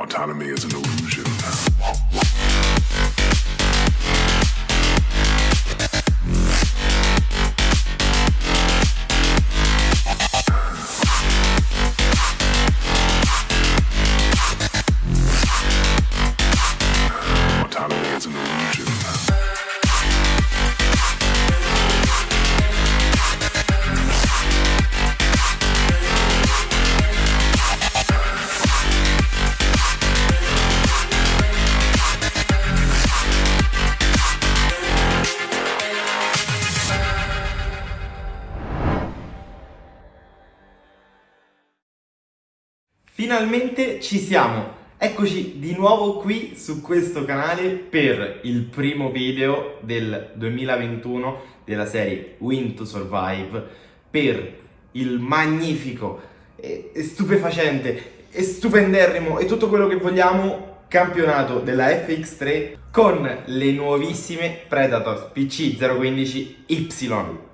Autonomy is an illusion. Finalmente ci siamo! Eccoci di nuovo qui su questo canale per il primo video del 2021 della serie Win to Survive per il magnifico e stupefacente e stupenderrimo e tutto quello che vogliamo campionato della FX3 con le nuovissime Predator PC015Y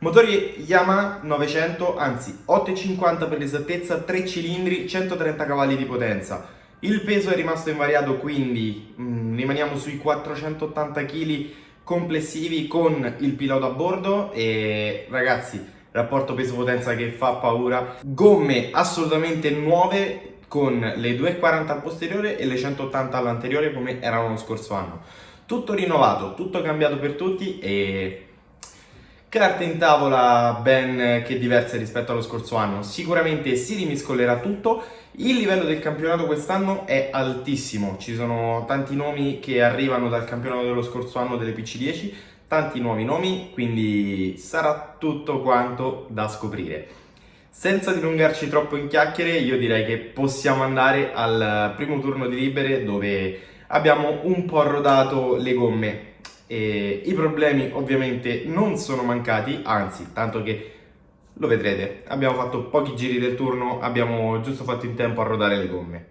Motori Yamaha 900, anzi 8,50 per l'esattezza, 3 cilindri, 130 cavalli di potenza. Il peso è rimasto invariato, quindi mm, rimaniamo sui 480 kg complessivi con il pilota a bordo e ragazzi, rapporto peso-potenza che fa paura. Gomme assolutamente nuove con le 2,40 al posteriore e le 180 all'anteriore come erano lo scorso anno. Tutto rinnovato, tutto cambiato per tutti e Carte in tavola ben che diverse rispetto allo scorso anno, sicuramente si rimiscolerà tutto, il livello del campionato quest'anno è altissimo, ci sono tanti nomi che arrivano dal campionato dello scorso anno delle PC10, tanti nuovi nomi, quindi sarà tutto quanto da scoprire. Senza dilungarci troppo in chiacchiere, io direi che possiamo andare al primo turno di libere dove abbiamo un po' rodato le gomme e I problemi ovviamente non sono mancati, anzi, tanto che lo vedrete, abbiamo fatto pochi giri del turno, abbiamo giusto fatto in tempo a rodare le gomme.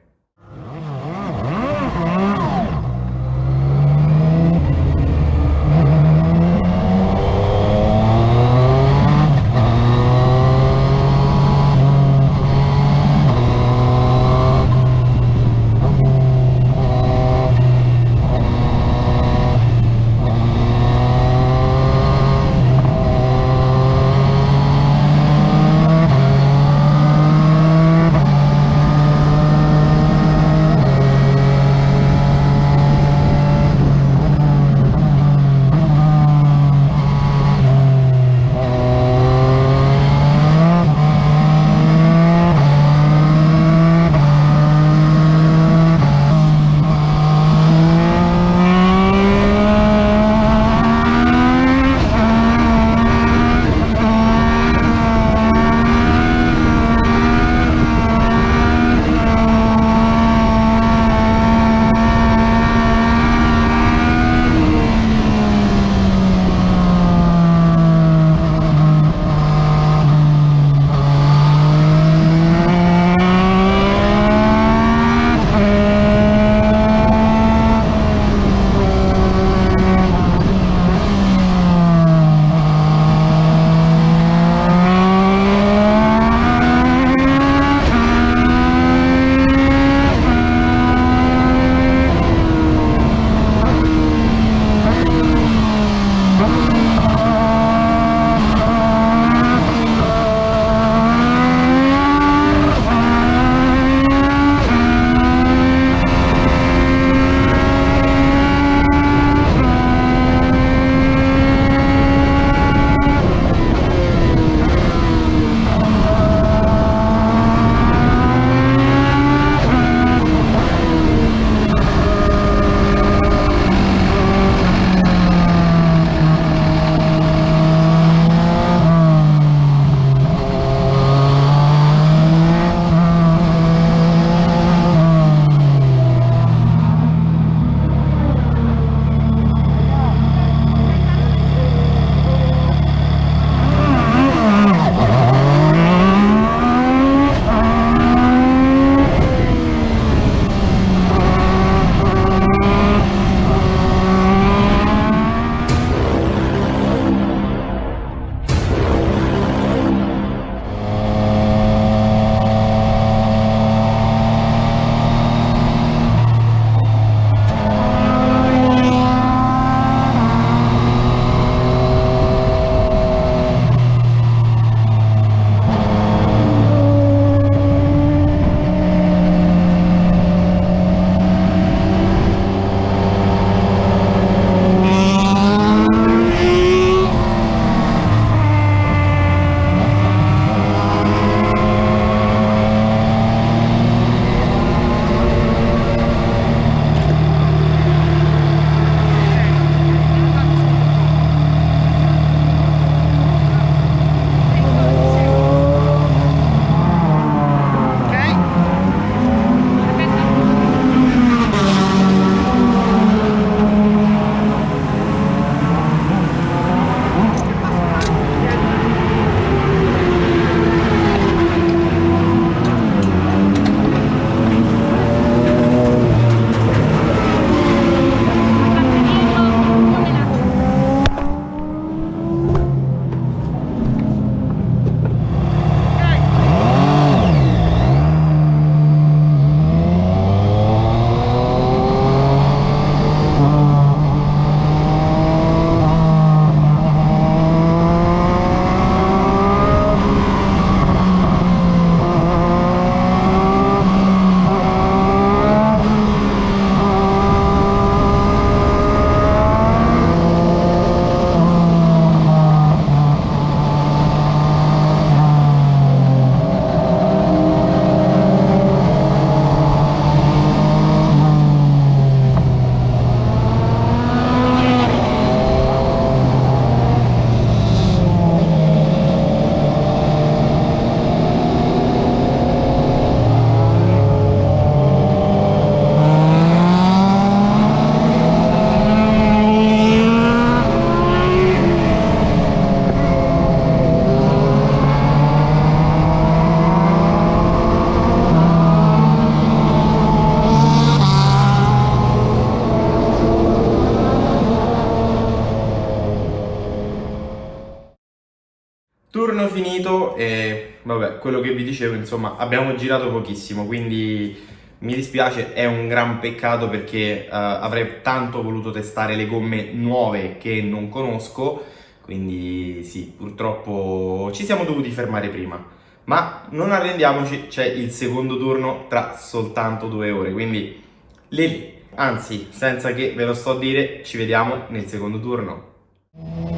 Quello che vi dicevo, insomma, abbiamo girato pochissimo, quindi mi dispiace, è un gran peccato perché uh, avrei tanto voluto testare le gomme nuove che non conosco, quindi sì, purtroppo ci siamo dovuti fermare prima. Ma non arrendiamoci, c'è il secondo turno tra soltanto due ore, quindi lì, anzi, senza che ve lo sto a dire, ci vediamo nel secondo turno.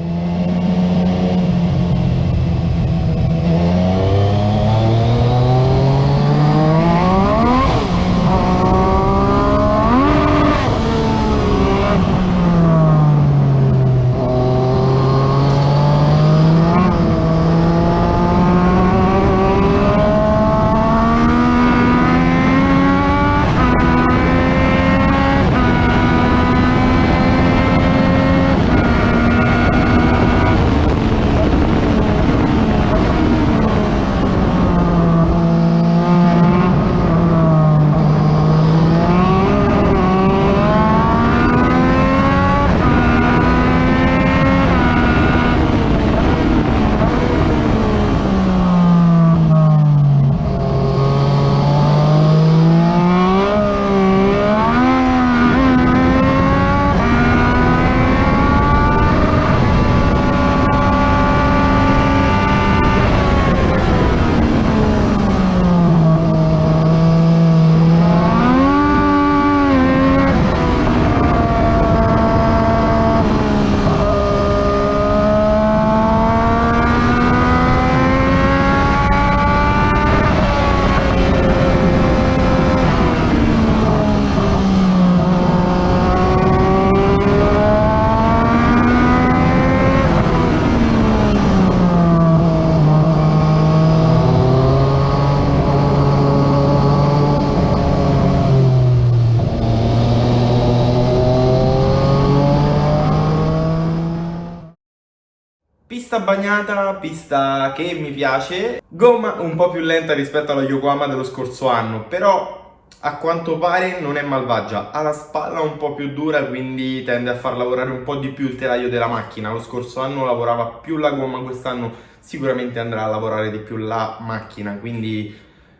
Bagnata, pista che mi piace, gomma un po' più lenta rispetto alla Yokohama dello scorso anno, però a quanto pare non è malvagia, ha la spalla un po' più dura quindi tende a far lavorare un po' di più il telaio della macchina, lo scorso anno lavorava più la gomma, quest'anno sicuramente andrà a lavorare di più la macchina, quindi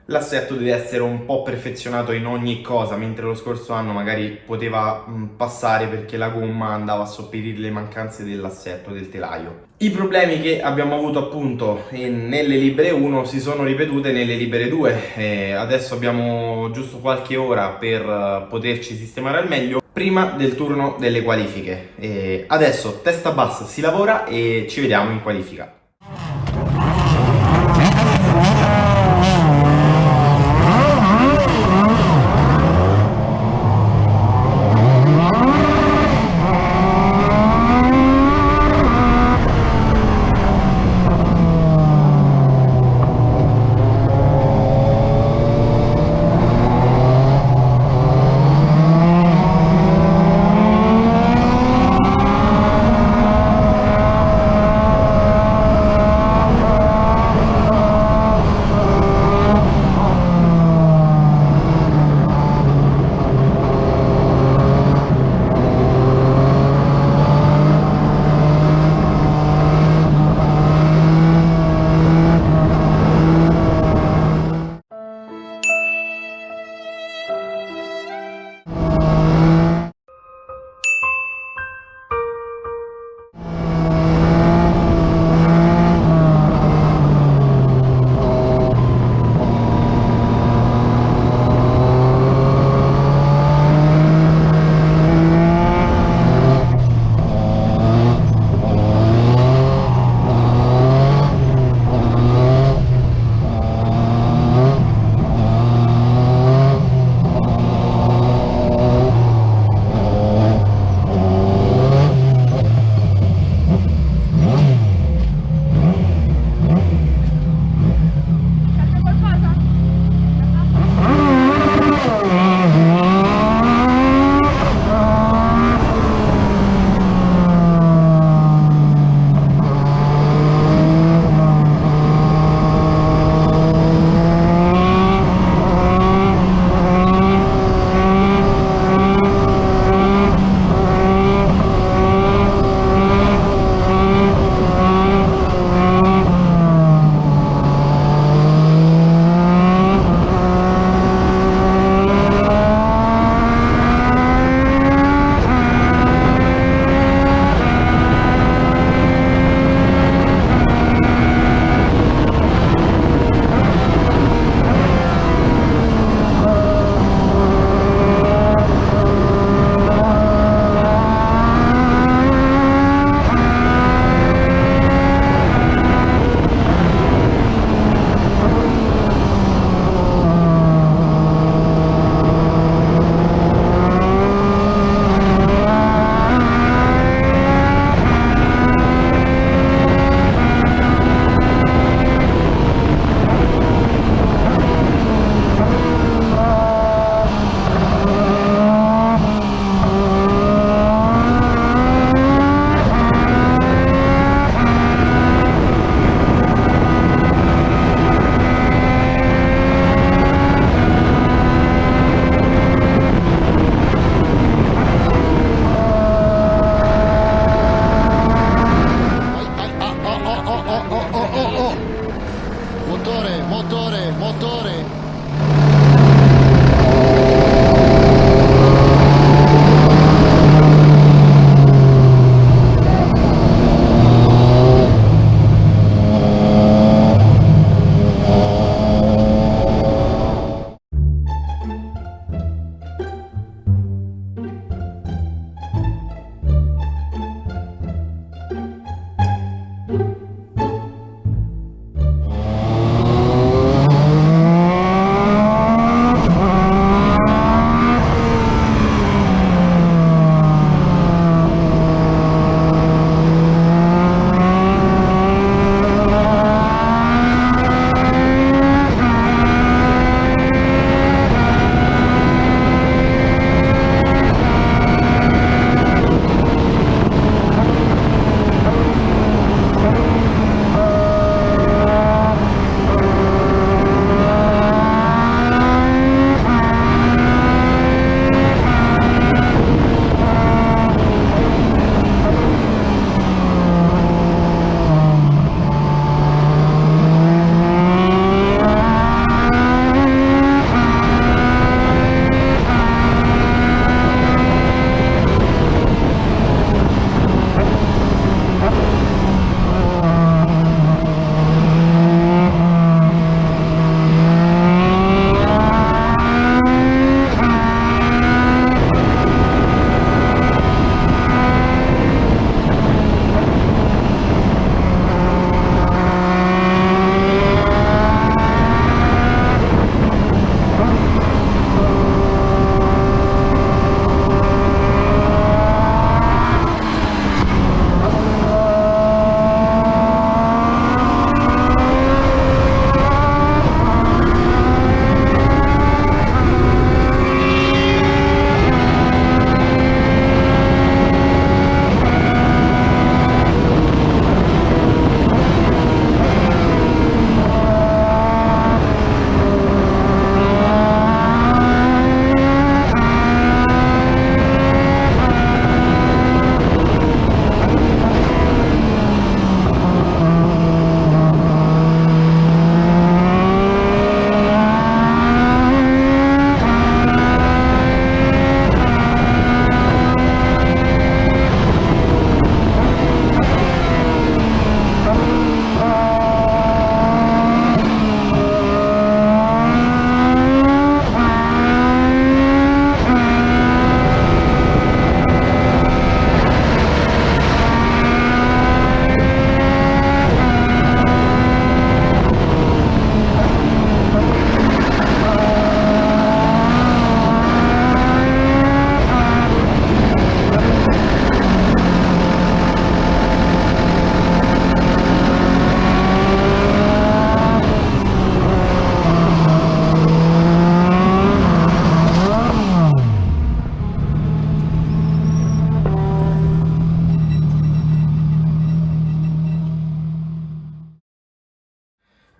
l'assetto deve essere un po' perfezionato in ogni cosa, mentre lo scorso anno magari poteva passare perché la gomma andava a sopperire le mancanze dell'assetto, del telaio. I problemi che abbiamo avuto appunto nelle libere 1 si sono ripetute nelle libere 2, e adesso abbiamo giusto qualche ora per eh, poterci sistemare al meglio prima del turno delle qualifiche. E adesso testa bassa si lavora e ci vediamo in qualifica.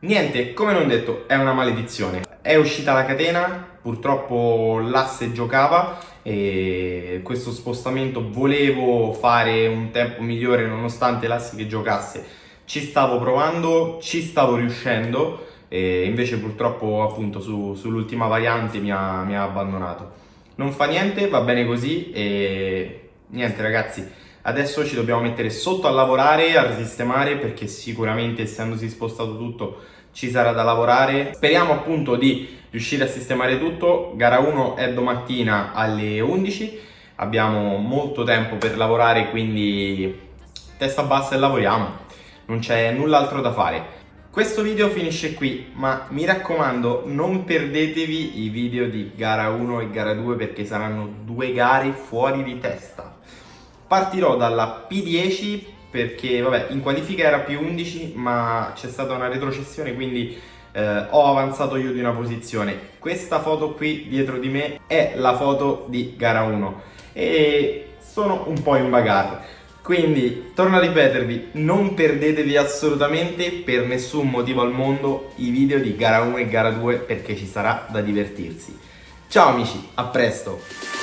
Niente, come non detto, è una maledizione. È uscita la catena, purtroppo l'asse giocava e questo spostamento volevo fare un tempo migliore nonostante l'asse che giocasse. Ci stavo provando, ci stavo riuscendo e invece purtroppo appunto su, sull'ultima variante mi ha, mi ha abbandonato. Non fa niente, va bene così e niente ragazzi, adesso ci dobbiamo mettere sotto a lavorare, a risistemare perché sicuramente essendosi spostato tutto ci sarà da lavorare. Speriamo appunto di riuscire a sistemare tutto, gara 1 è domattina alle 11, abbiamo molto tempo per lavorare quindi testa bassa e lavoriamo, non c'è null'altro da fare. Questo video finisce qui, ma mi raccomando non perdetevi i video di gara 1 e gara 2 perché saranno due gare fuori di testa. Partirò dalla P10 perché vabbè in qualifica era P11 ma c'è stata una retrocessione quindi eh, ho avanzato io di una posizione. Questa foto qui dietro di me è la foto di gara 1 e sono un po' in bagarre. Quindi, torno a ripetervi, non perdetevi assolutamente per nessun motivo al mondo i video di gara 1 e gara 2 perché ci sarà da divertirsi. Ciao amici, a presto!